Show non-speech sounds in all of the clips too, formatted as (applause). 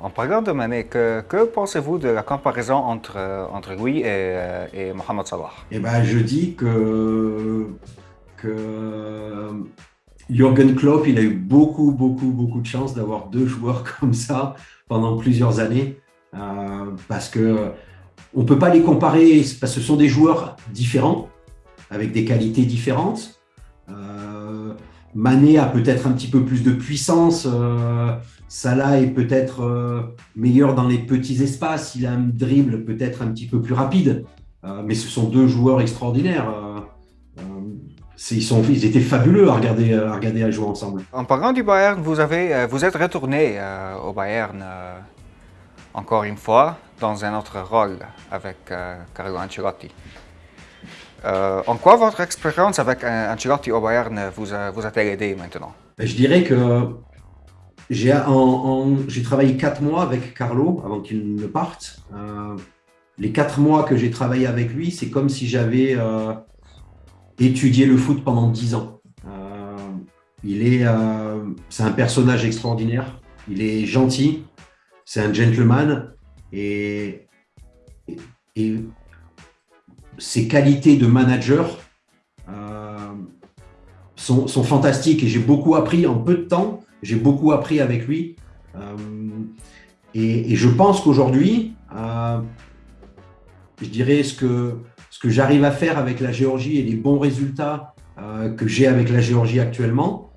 En parlant de Mané, que, pensez-vous de la comparaison entre, entre lui et, et Mohamed Salah? Eh ben, je dis que, que Jürgen Klopp, il a eu beaucoup, beaucoup, beaucoup de chance d'avoir deux joueurs (laughs) comme ça pendant plusieurs années, euh, parce que on peut pas les comparer, parce que ce sont des joueurs différents, avec des qualités différentes. Euh, Mané a peut-être un petit peu plus de puissance, euh, Salah est peut-être euh, meilleur dans les petits espaces, il a un dribble peut-être un petit peu plus rapide, euh, mais ce sont deux joueurs extraordinaires. Ils, sont, ils, étaient fabuleux à regarder, à regarder à jouer ensemble. En parlant du Bayern, vous, avez, vous êtes retourné au Bayern encore une fois dans un autre rôle avec Carlo Ancelotti. Euh, en quoi votre expérience avec Ancelotti au Bayern vous vous a-t-elle aidé maintenant? Ben, Je dirais que j'ai travaillé quatre mois avec Carlo avant qu'il ne parte. Euh, les quatre mois que j'ai travaillé avec lui, c'est comme si j'avais euh, étudié le foot pendant dix ans. il est, c'est un personnage extraordinaire. Il est gentil, c'est un gentleman et, et, et ses qualités de manager euh, sont, fantastiques et j'ai beaucoup appris en peu de temps. J'ai beaucoup appris avec lui. Euh, et, je pense qu'aujourd'hui, euh, je dirais ce que, ce que j'arrive à faire avec la Géorgie et les bons résultats que j'ai avec la Géorgie actuellement,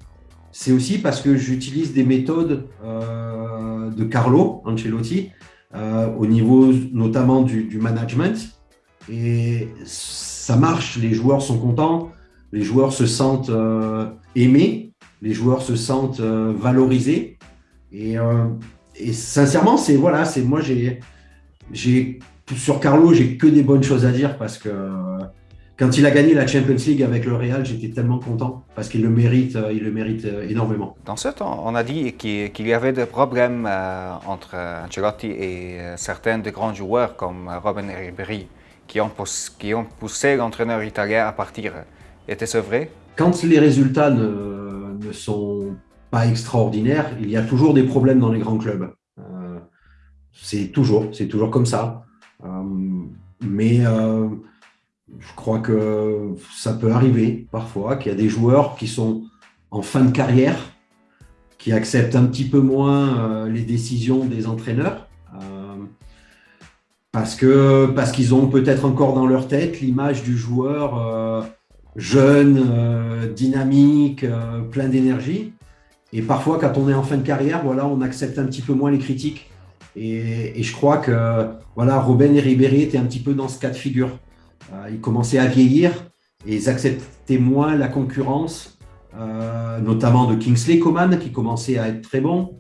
c'est aussi parce que j'utilise des méthodes de Carlo Ancelotti au niveau notamment du management et ça marche, les joueurs sont contents, les joueurs se sentent euh, aimés, les joueurs se sentent euh, valorisés. Et, euh, et sincèrement, c'est voilà, c'est moi j'ai j'ai sur Carlo, j'ai que des bonnes choses à dire parce que quand il a gagné la Champions League avec le Real, j'étais tellement content parce qu'il le mérite, il le mérite énormément. Dans ce temps, on a dit qu'il y avait des problèmes entre Ancelotti et certains des grands joueurs comme Robin Ribéry qui ont, qui ont poussé l'entraîneur italien à partir. Était-ce vrai? Quand les résultats ne, ne, sont pas extraordinaires, il y a toujours des problèmes dans les grands clubs. Euh, c'est toujours, c'est toujours comme ça. Euh, mais euh, je crois que ça peut arriver parfois qu'il y a des joueurs qui sont en fin de carrière, qui acceptent un petit peu moins les décisions des entraîneurs parce parce qu'ils ont peut-être encore dans leur tête l'image du joueur jeune, euh, dynamique, euh, plein d'énergie. Et parfois, quand on est en fin de carrière, voilà, on accepte un petit peu moins les critiques. Et, je crois que voilà, Robin et Ribéry étaient un petit peu dans ce cas de figure. ils commençaient à vieillir et ils acceptaient moins la concurrence, notamment de Kingsley Coman qui commençait à être très bon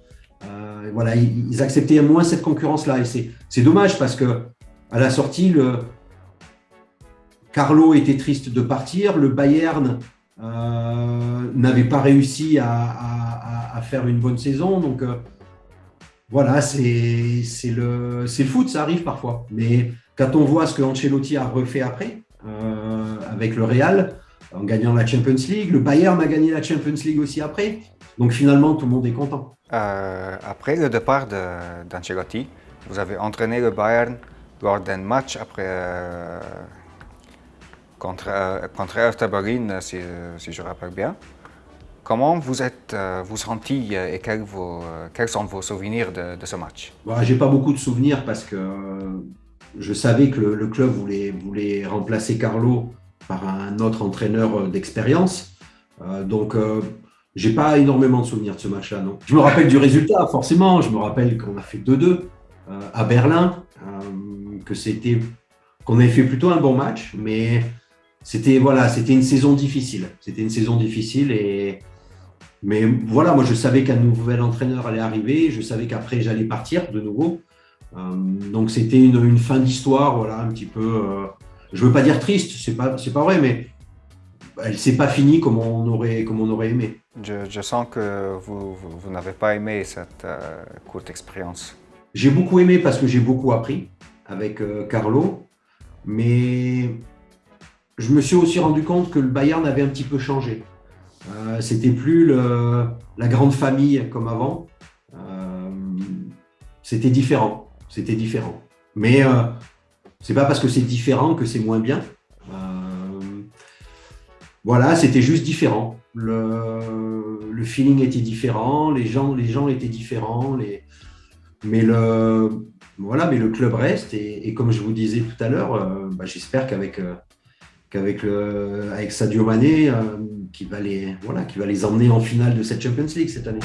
voilà, ils, acceptaient moins cette concurrence-là. Et c'est dommage parce que à la sortie, le, Carlo était triste de partir, le Bayern euh, n'avait pas réussi à, faire une bonne saison. Donc euh, voilà, c'est le, foot, ça arrive parfois. Mais quand on voit ce que Ancelotti a refait après, euh, avec le Real, en gagnant la Champions League, le Bayern a gagné la Champions League aussi après. Donc finalement, tout le monde est content. Après le départ d'Ancelotti, vous avez entraîné le Bayern lors d'un match après, euh, contre, euh, contre Hertha Berlin, si, si, je rappelle bien. Comment vous êtes vous senti et quels, vos, quels, sont vos souvenirs de, ce match? Je J'ai pas beaucoup de souvenirs parce que je savais que le, club voulait, voulait, remplacer Carlo par un autre entraîneur d'expérience. donc j'ai pas énormément de souvenirs de ce match-là, non. Je me rappelle du résultat, forcément. Je me rappelle qu'on a fait 2-2 euh, à Berlin, euh, que c'était, qu'on avait fait plutôt un bon match, mais c'était voilà, c'était une saison difficile. C'était une saison difficile et mais voilà, moi je savais qu'un nouvel entraîneur allait arriver. Je savais qu'après j'allais partir de nouveau. Euh, donc c'était une, une, fin d'histoire, voilà, un petit peu. je veux pas dire triste, c'est pas c'est pas vrai, mais elle s'est pas finie comme on aurait comme on aurait aimé. Je, sens que vous, vous, n'avez pas aimé cette euh, courte expérience. J'ai beaucoup aimé parce que j'ai beaucoup appris avec euh, Carlo, mais je me suis aussi rendu compte que le Bayern avait un petit peu changé. Euh, C'était plus la grande famille comme avant. Euh, c'était différent. C'était différent. Mais euh, c'est pas parce que c'est différent que c'est moins bien. Euh, voilà, c'était juste différent. Le, feeling était différent, les gens, les gens étaient différents, mais le, voilà, mais le club reste et, comme je vous disais tout à l'heure, bah, j'espère qu'avec qu'avec avec Sadio Mané, qui va les voilà, qui va les emmener en finale de cette Champions League cette année.